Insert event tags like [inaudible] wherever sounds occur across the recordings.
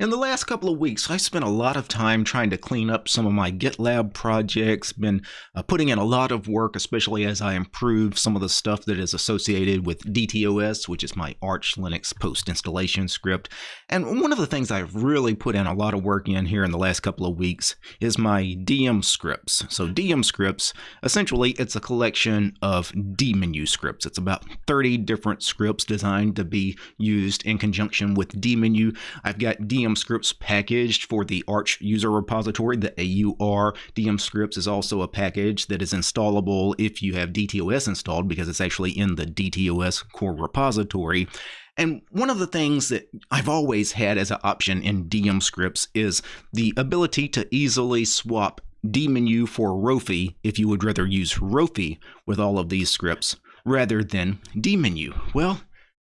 In the last couple of weeks, I spent a lot of time trying to clean up some of my GitLab projects, been uh, putting in a lot of work, especially as I improve some of the stuff that is associated with DTOS, which is my Arch Linux post installation script. And one of the things I've really put in a lot of work in here in the last couple of weeks is my DM scripts. So DM scripts, essentially, it's a collection of dmenu scripts. It's about 30 different scripts designed to be used in conjunction with dmenu. I've got DM DM scripts packaged for the Arch user repository. The AUR DM scripts is also a package that is installable if you have DTOS installed because it's actually in the DTOS core repository. And one of the things that I've always had as an option in DM scripts is the ability to easily swap dmenu for Rofi if you would rather use Rofi with all of these scripts rather than dmenu. Well,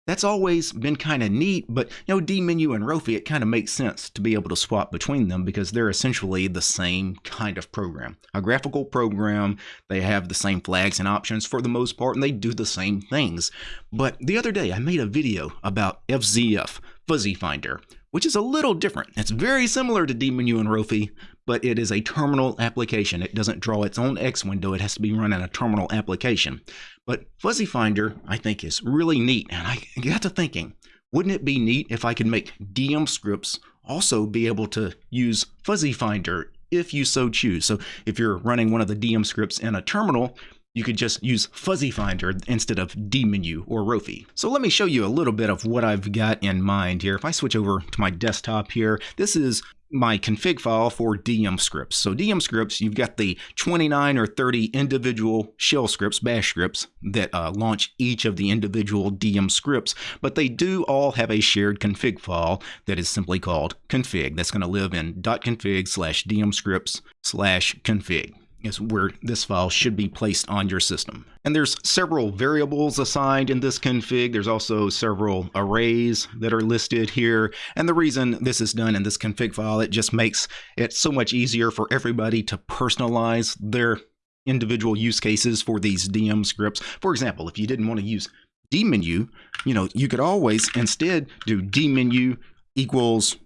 that's always been kind of neat, but you know, dmenu and Rofi, it kind of makes sense to be able to swap between them because they're essentially the same kind of program. A graphical program, they have the same flags and options for the most part, and they do the same things. But the other day, I made a video about FZF, Fuzzy Finder, which is a little different. It's very similar to dmenu and Rofi, but it is a terminal application. It doesn't draw its own X window. It has to be run in a terminal application. But Fuzzy Finder, I think, is really neat. And I got to thinking, wouldn't it be neat if I could make DM scripts also be able to use Fuzzy Finder if you so choose? So if you're running one of the DM scripts in a terminal, you could just use Fuzzy Finder instead of dmenu or Rofi. So let me show you a little bit of what I've got in mind here. If I switch over to my desktop here, this is my config file for DM scripts. So DM scripts, you've got the 29 or 30 individual shell scripts, bash scripts, that uh, launch each of the individual DM scripts, but they do all have a shared config file that is simply called config. That's going to live in .config slash DM scripts slash config is where this file should be placed on your system. And there's several variables assigned in this config. There's also several arrays that are listed here. And the reason this is done in this config file, it just makes it so much easier for everybody to personalize their individual use cases for these DM scripts. For example, if you didn't want to use dmenu, you know, you could always instead do dmenu equals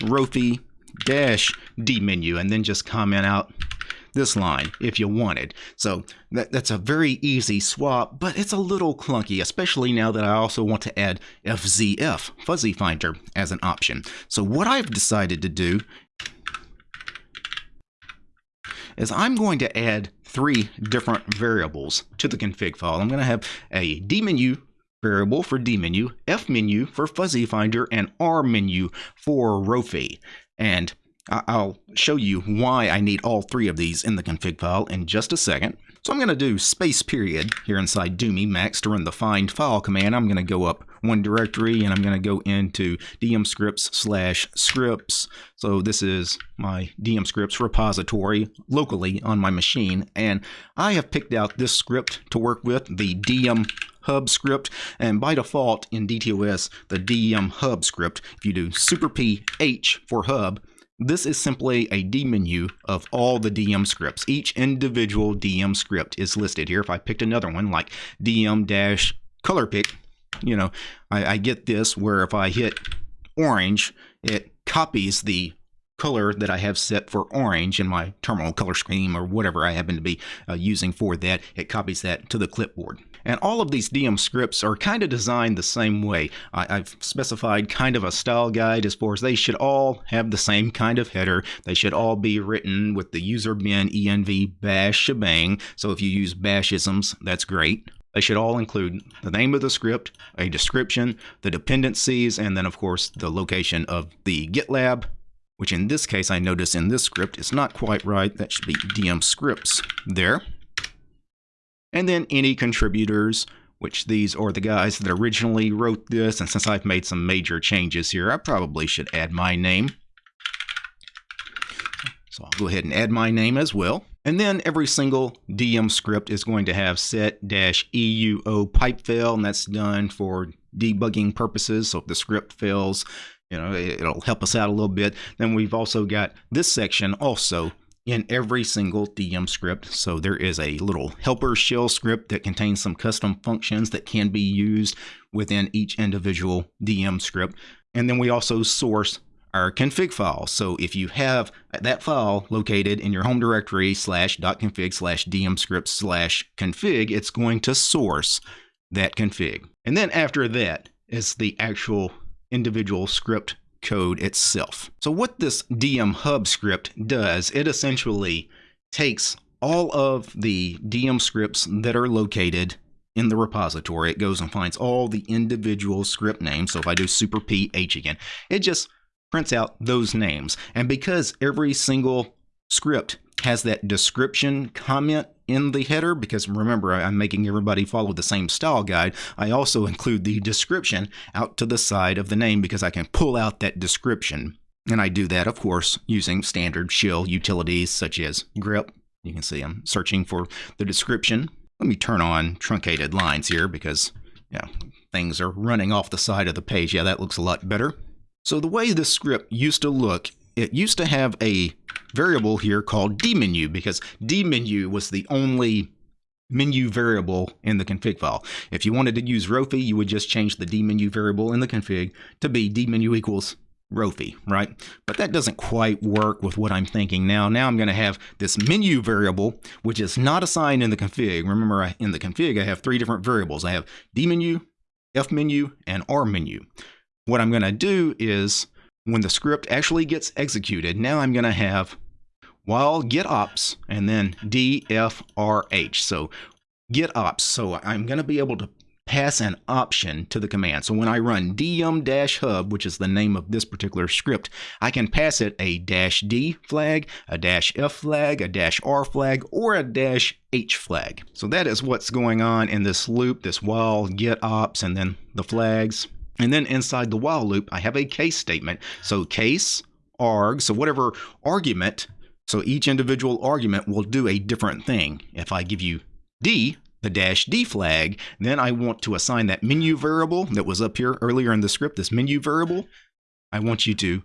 rofi dash dmenu and then just comment out this line if you wanted. So that, that's a very easy swap, but it's a little clunky, especially now that I also want to add FZF, Fuzzy Finder, as an option. So what I've decided to do is I'm going to add three different variables to the config file. I'm going to have a dmenu variable for dmenu, fmenu for fuzzy finder, and rmenu for Rofi. And I'll show you why I need all three of these in the config file in just a second. So I'm going to do space period here inside Doom Emacs to run the find file command. I'm going to go up one directory and I'm going to go into dm scripts slash scripts. So this is my dm scripts repository locally on my machine. And I have picked out this script to work with, the dm hub script and by default in DTOS the DM hub script if you do super P H for hub this is simply a dmenu of all the DM scripts. Each individual DM script is listed here. If I picked another one like DM dash color pick, you know, I, I get this where if I hit orange, it copies the color that I have set for orange in my terminal color scheme or whatever I happen to be uh, using for that. It copies that to the clipboard. And all of these DM scripts are kind of designed the same way. I, have specified kind of a style guide as far as they should all have the same kind of header. They should all be written with the user bin env bash shebang. So if you use bashisms, that's great. They should all include the name of the script, a description, the dependencies, and then of course the location of the GitLab, which in this case I notice in this script is not quite right. That should be DM scripts there and then any contributors, which these are the guys that originally wrote this. And since I've made some major changes here, I probably should add my name. So I'll go ahead and add my name as well. And then every single DM script is going to have set-euo pipefail, and that's done for debugging purposes. So if the script fails, you know, it'll help us out a little bit. Then we've also got this section also in every single DM script. So there is a little helper shell script that contains some custom functions that can be used within each individual DM script. And then we also source our config file. So if you have that file located in your home directory slash dot .config slash dm script slash config, it's going to source that config. And then after that is the actual individual script code itself. So what this dm hub script does, it essentially takes all of the dm scripts that are located in the repository. It goes and finds all the individual script names. So if I do super p h again, it just prints out those names. And because every single script has that description comment in the header, because remember, I'm making everybody follow the same style guide, I also [laughs] include the description out to the side of the name because I can pull out that description. And I do that, of course, using standard shell utilities such as grep. You can see I'm searching for the description. Let me turn on truncated lines here because yeah, things are running off the side of the page. Yeah, that looks a lot better. So the way this script used to look, it used to have a variable here called dmenu because dmenu was the only menu variable in the config file. If you wanted to use Rofi, you would just change the dmenu variable in the config to be dmenu equals Rofi, right? But that doesn't quite work with what I'm thinking now. Now I'm going to have this menu variable, which is not assigned in the config. Remember, in the config, I have three different variables. I have dmenu, fmenu, and rmenu. What I'm going to do is when the script actually gets executed, now I'm going to have while getopts and then dfrh. So getopts. So I'm going to be able to pass an option to the command. So when I run dm-hub, which is the name of this particular script, I can pass it a dash D flag, a dash F flag, a dash R flag, or a dash H flag. So that is what's going on in this loop, this while getopts, and then the flags. And then inside the while loop, I have a case statement. So case, arg, so whatever argument, so each individual argument will do a different thing. If I give you D, the dash D flag, then I want to assign that menu variable that was up here earlier in the script, this menu variable. I want you to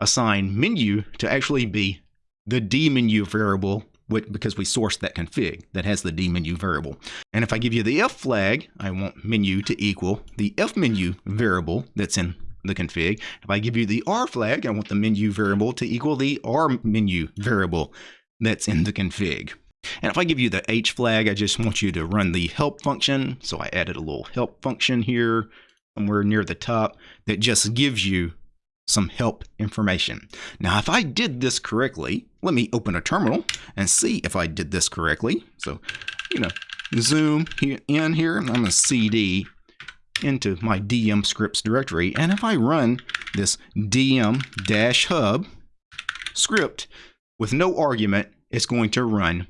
assign menu to actually be the D menu variable because we sourced that config that has the D menu variable. And if I give you the F flag, I want menu to equal the F menu variable that's in the config. If I give you the R flag, I want the menu variable to equal the R menu variable that's in the config. And if I give you the H flag, I just want you to run the help function. So I added a little help function here somewhere near the top that just gives you some help information. Now, if I did this correctly, let me open a terminal and see if I did this correctly. So, you know, zoom in here, I'm going to cd into my dm scripts directory. And if I run this dm-hub script with no argument, it's going to run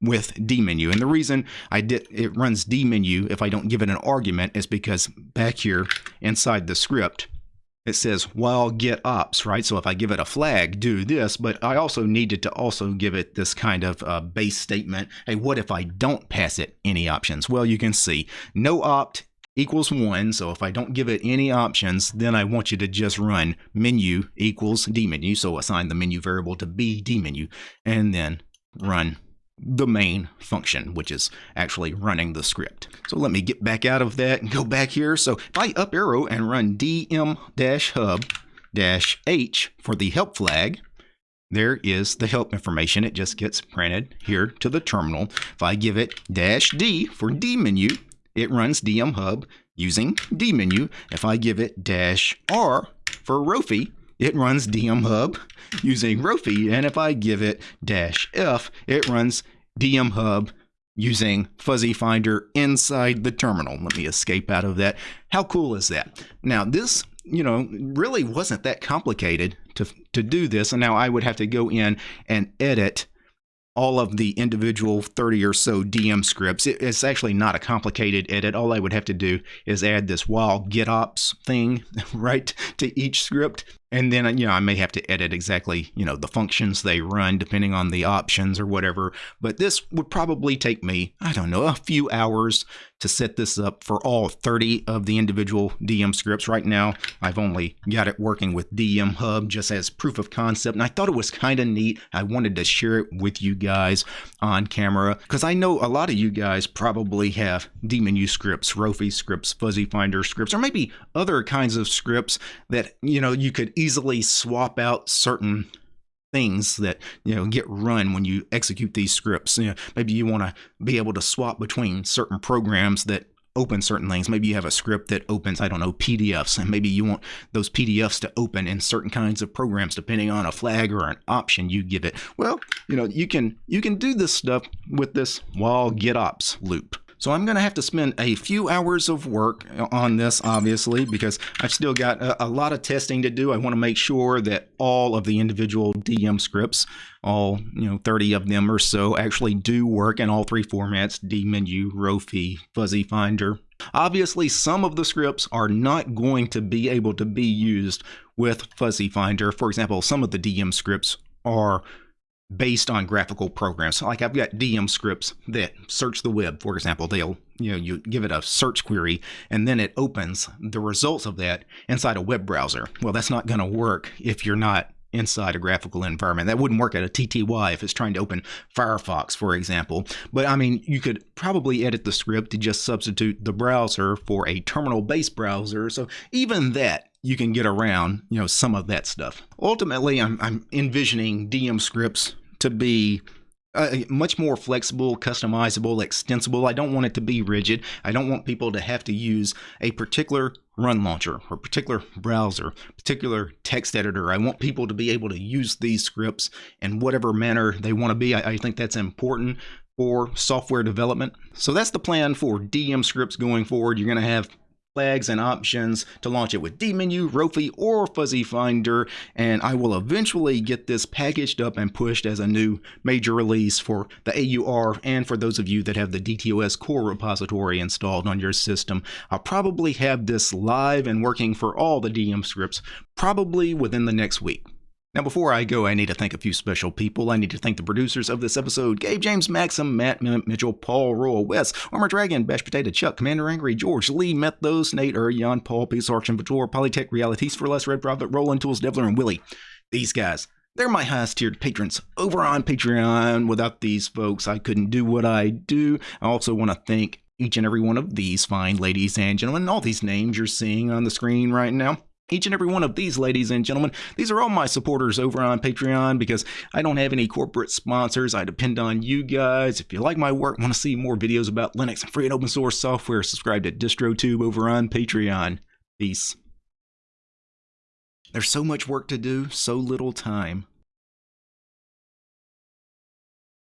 with dmenu. And the reason I did it runs dmenu if I don't give it an argument is because back here inside the script, it says while getopts, right? So if I give it a flag, do this, but I also needed to also give it this kind of uh, base statement. Hey, what if I don't pass it any options? Well, you can see no opt equals one. So if I don't give it any options, then I want you to just run menu equals dmenu. So assign the menu variable to be dmenu and then run the main function, which is actually running the script. So let me get back out of that and go back here. So if I up arrow and run dm-hub-h for the help flag, there is the help information. It just gets printed here to the terminal. If I give it dash D for D menu, it runs DM hub using D menu. If I give it dash R for Rofi, it runs DM hub using Rofi. And if I give it dash F, it runs DM hub using Fuzzy Finder inside the terminal. Let me escape out of that. How cool is that? Now this, you know, really wasn't that complicated to, to do this. And now I would have to go in and edit all of the individual 30 or so DM scripts. it's actually not a complicated edit. All I would have to do is add this while getopts thing [laughs] right to each script. And then, you know, I may have to edit exactly, you know, the functions they run depending on the options or whatever. But this would probably take me, I don't know, a few hours to set this up for all 30 of the individual DM scripts. Right now, I've only got it working with DM Hub just as proof of concept, and I thought it was kind of neat. I wanted to share it with you guys on camera because I know a lot of you guys probably have dmenu scripts, Rofi scripts, Fuzzy Finder scripts, or maybe other kinds of scripts that you know you could easily swap out certain things that you know get run when you execute these scripts. You know, maybe you want to be able to swap between certain programs that open certain things. Maybe you have a script that opens, I don't know, PDFs, and maybe you want those PDFs to open in certain kinds of programs, depending on a flag or an option you give it. Well, you know, you can you can do this stuff with this while getopts loop. So I'm going to have to spend a few hours of work on this, obviously, because I've still got a, a, lot of testing to do. I want to make sure that all of the individual DM scripts, all you know, 30 of them or so, actually do work in all three formats: dmenu, Rofi, Fuzzy Finder. Obviously, some of the scripts are not going to be able to be used with Fuzzy Finder. For example, some of the DM scripts are based on graphical programs. So like I've got DM scripts that search the web, for example. They'll, you know, you give it a search query and then it opens the results of that inside a web browser. Well, that's not going to work if you're not inside a graphical environment. That wouldn't work at a TTY if it's trying to open Firefox, for example. But I mean, you could probably edit the script to just substitute the browser for a terminal-based browser. So even that you can get around, you know, some of that stuff. Ultimately, I'm, I'm envisioning DM scripts to be uh, much more flexible, customizable, extensible. I don't want it to be rigid. I don't want people to have to use a particular run launcher or particular browser, particular text editor. I want people to be able to use these scripts in whatever manner they want to be. I, I think that's important for software development. So that's the plan for DM scripts going forward. You're going to have flags and options to launch it with dmenu, Rofi, or Fuzzy Finder, and I will eventually get this packaged up and pushed as a new major release for the AUR and for those of you that have the DTOS core repository installed on your system. I'll probably have this live and working for all the DM scripts probably within the next week. Now, before I go, I need to thank a few special people. I need to thank the producers of this episode Gabe James Maxim, Matt Mitchell, Paul Royal, Wes, Armor Dragon, Bash Potato, Chuck, Commander Angry, George, Lee, Methos, Nate, Er, Jan, Paul, Peace, Arch, Vitor, Polytech, Realities for Less, Red Prophet, Roland Tools, Devler, and Willie. These guys, they're my highest tiered patrons over on Patreon. Without these folks, I couldn't do what I do. I also want to thank each and every one of these fine ladies and gentlemen, all these names you're seeing on the screen right now each and every one of these ladies and gentlemen. These are all my supporters over on patreon because i don't have any corporate sponsors. I depend on you guys. If you like my work want to see more videos about linux and free and open source software subscribe to distrotube over on patreon. Peace. There's so much work to do so little time